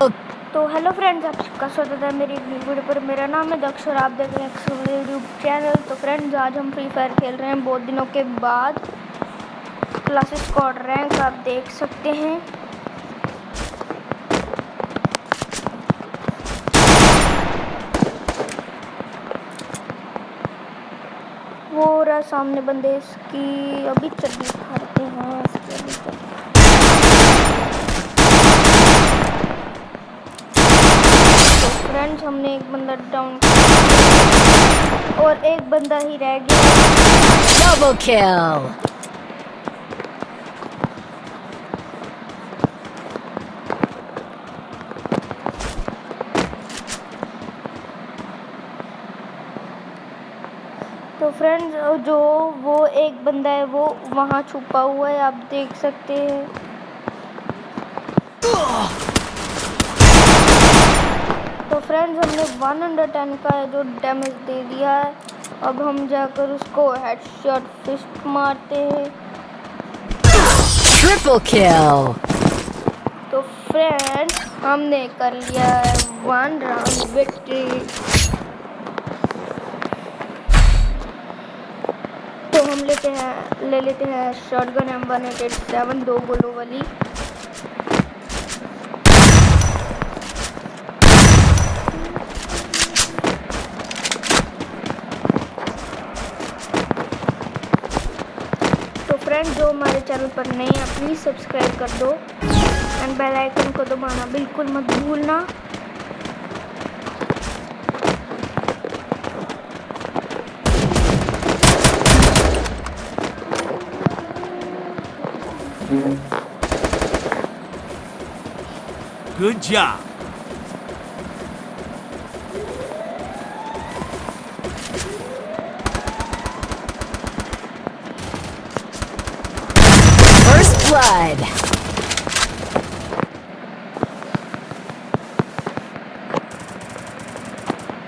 तो hello friends आप सबका स्वागत है मेरी वीडियो पर। मेरा नाम है दक्ष और आप देख रहे हैं यूट्यूब चैनल तो फ्रेंड्स आज हम फ्री फायर खेल रहे हैं। बहुत दिनों के बाद क्लासेस स्कॉड रैंक आप देख सकते हैं। वो रहा सामने बंदे इसकी, अभी चड्डी खाते हैं। इसकी अभी फ्रेंड्स हमने एक बंदा डाउन और एक बंदा ही रह गया। डबल किल तो फ्रेंड्स जो वो एक बंदा है वो वहाँ छुपा हुआ है आप देख सकते हैं। फ्रेंड्स हमने 110 का जो डैमेज दे दिया है अब हम जाकर उसको हेडशॉट फिस्ट मारते हैं। ट्रिपल किल तो फ्रेंड्स हमने कर लिया है वन राउंड विक्ट्री तो हम लेते हैं ले लेते हैं shotgun M one eight seven दो गोलों वाली। फ्रेंड जो हमारे चैनल पर नए हैं प्लीज़ सब्सक्राइब कर दो एंड बेल आइकन को दबाना बिल्कुल मत भूलना Good job. Blood.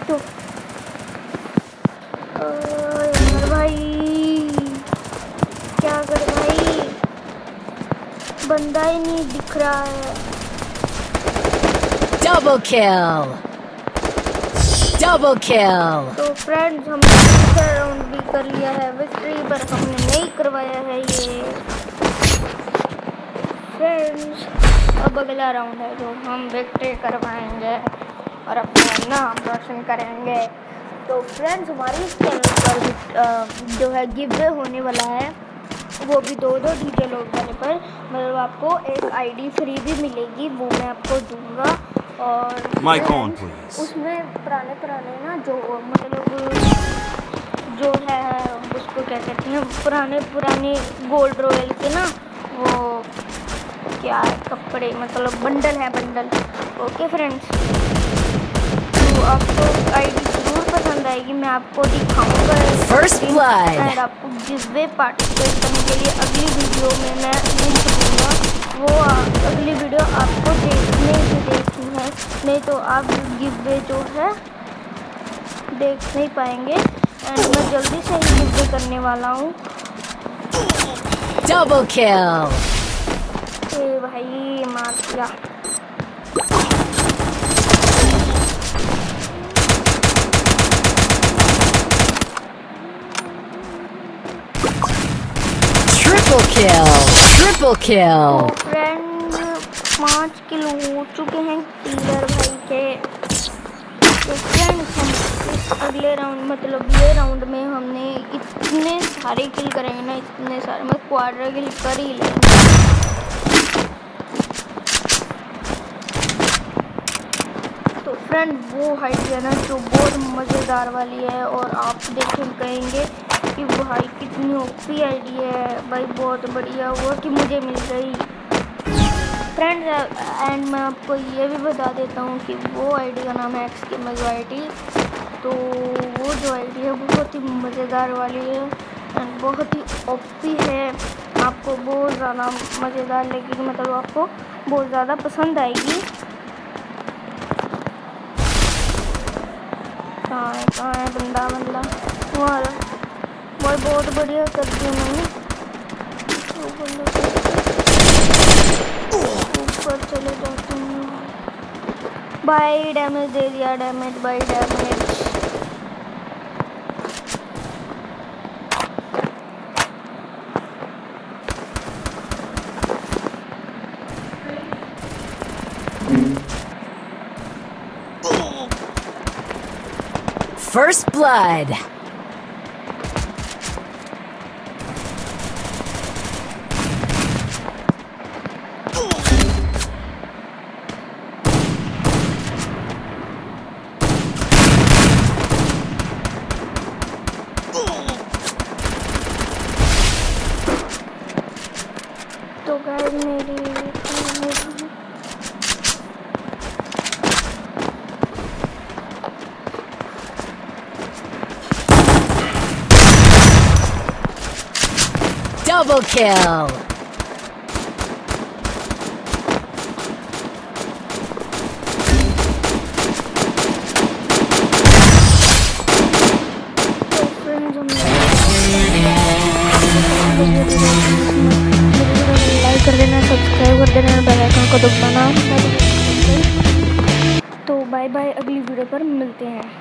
तो यार भाई क्या कर भाई बंदा ही नहीं दिख रहा है। डबल किल डबल किल तो फ्रेंड्स हमने दूसरा राउंड भी कर लिया है। विक्ट्री पर हमने नहीं करवाया है ये। फ्रेंड्स अब अगला राउंड है जो हम विक्ट्री करवाएँगे और अपना नाम रोशन करेंगे। तो फ्रेंड्स हमारे इस चैनल पर जो है गिव होने वाला है वो भी दो दो डीजे लोग जाने पर मतलब आपको एक आईडी फ्री भी मिलेगी वो मैं आपको दूँगा। और उसमें पुराने पुराने ना जो मतलब जो है उसको क्या कहते हैं पुराने पुराने गोल्ड रॉयल के ना वो क्या है? कपड़े मतलब बंडल है बंडल। ओके फ्रेंड्स तो आपको आईडी ज़रूर पसंद आएगी मैं आपको दिखाऊँगा। फ़र्स्ट ब्लड आपको वे पार्टिसिपेट करने के लिए अगली वीडियो में मैं लिंक दूँगा वो अगली वीडियो आपको देखने ही देखनी है। नहीं तो आप वे जो है देख नहीं पाएँगे। एंड मैं जल्दी से ही वे करने वाला हूँ। डबल किल ए भाई मार दिया। Triple kill triple kill friend पाँच किलो हो चुके हैं किलर भाई के। तो फ्रेंड्स हम इस अगले राउंड मतलब ये राउंड में हमने इतने सारे किल करेंगे ना इतने सारे मैं क्वार्टर किल कर ही लेंगे फ्रेंड वो हाइट है ना जो बहुत मज़ेदार वाली है और आप देखें कहेंगे कि भाई कितनी ओपी आईडी है। भाई बहुत बढ़िया वो कि मुझे मिल गई। फ्रेंड एंड मैं आपको ये भी बता देता हूँ कि वो आईडी का नाम है एक्स के मजो आई तो वो जो आईडी है बहुत ही मज़ेदार वाली है एंड बहुत ही ओपी है। आपको बहुत ज़्यादा मज़ेदार लगेगी मतलब आपको बहुत ज़्यादा पसंद आएगी। कहाँ है है, बंदा बंदा। वहाँ भाई बहुत बढ़िया कर दी मैंने। ऊपर चले जाते हैं। भाई डैमेज दे दिया डैमेज भाई damage First blood. Double kill. कर देना सब्सक्राइब कर देना तो बाय बाय अगली वीडियो पर मिलते हैं